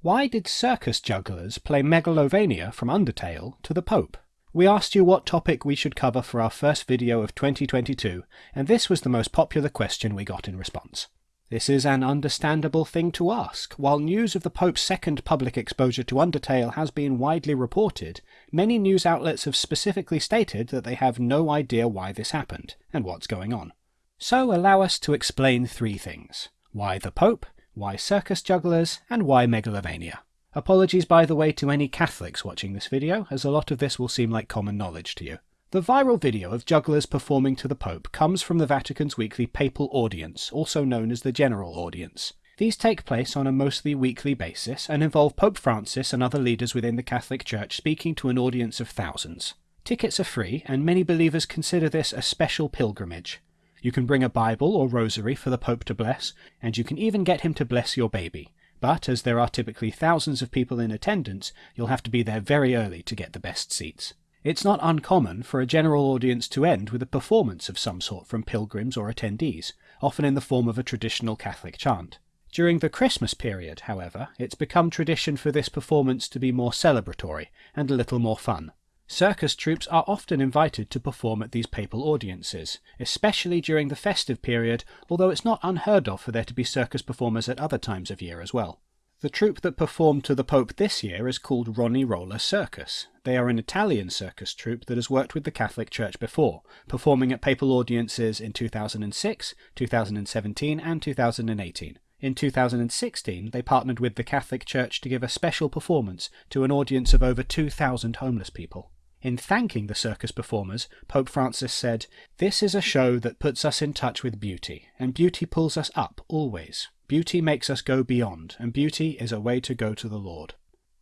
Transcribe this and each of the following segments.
Why did circus jugglers play Megalovania from Undertale to the Pope? We asked you what topic we should cover for our first video of 2022, and this was the most popular question we got in response. This is an understandable thing to ask. While news of the Pope's second public exposure to Undertale has been widely reported, many news outlets have specifically stated that they have no idea why this happened and what's going on. So allow us to explain three things. Why the Pope, why circus jugglers, and why Megalovania. Apologies by the way to any Catholics watching this video, as a lot of this will seem like common knowledge to you. The viral video of jugglers performing to the Pope comes from the Vatican's weekly papal audience, also known as the General Audience. These take place on a mostly weekly basis and involve Pope Francis and other leaders within the Catholic Church speaking to an audience of thousands. Tickets are free, and many believers consider this a special pilgrimage. You can bring a Bible or rosary for the Pope to bless, and you can even get him to bless your baby. But as there are typically thousands of people in attendance, you'll have to be there very early to get the best seats. It's not uncommon for a general audience to end with a performance of some sort from pilgrims or attendees, often in the form of a traditional Catholic chant. During the Christmas period, however, it's become tradition for this performance to be more celebratory and a little more fun. Circus troupes are often invited to perform at these papal audiences, especially during the festive period, although it's not unheard of for there to be circus performers at other times of year as well. The troupe that performed to the Pope this year is called Rony Roller Circus. They are an Italian circus troupe that has worked with the Catholic Church before, performing at papal audiences in 2006, 2017, and 2018. In 2016, they partnered with the Catholic Church to give a special performance to an audience of over 2,000 homeless people. In thanking the circus performers, Pope Francis said, This is a show that puts us in touch with beauty, and beauty pulls us up always. Beauty makes us go beyond, and beauty is a way to go to the Lord.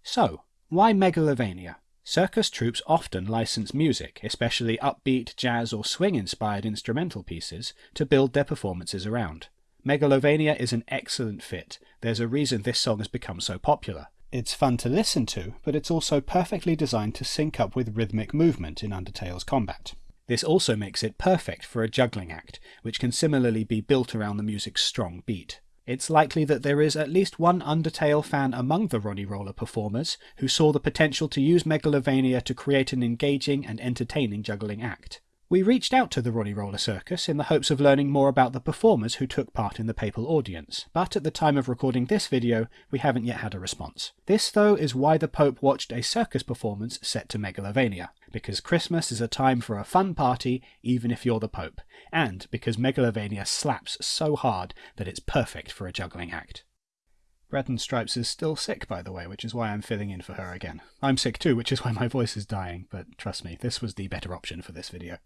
So, why Megalovania? Circus troupes often license music, especially upbeat, jazz, or swing inspired instrumental pieces, to build their performances around. Megalovania is an excellent fit. There's a reason this song has become so popular. It's fun to listen to, but it's also perfectly designed to sync up with rhythmic movement in Undertale's combat. This also makes it perfect for a juggling act, which can similarly be built around the music's strong beat. It's likely that there is at least one Undertale fan among the Rony Roller performers who saw the potential to use Megalovania to create an engaging and entertaining juggling act. We reached out to the Rony Roller Circus in the hopes of learning more about the performers who took part in the papal audience, but at the time of recording this video, we haven't yet had a response. This, though, is why the Pope watched a circus performance set to Megalovania, because Christmas is a time for a fun party even if you're the Pope, and because Megalovania slaps so hard that it's perfect for a juggling act. Bread and Stripes is still sick, by the way, which is why I'm filling in for her again. I'm sick too, which is why my voice is dying, but trust me, this was the better option for this video.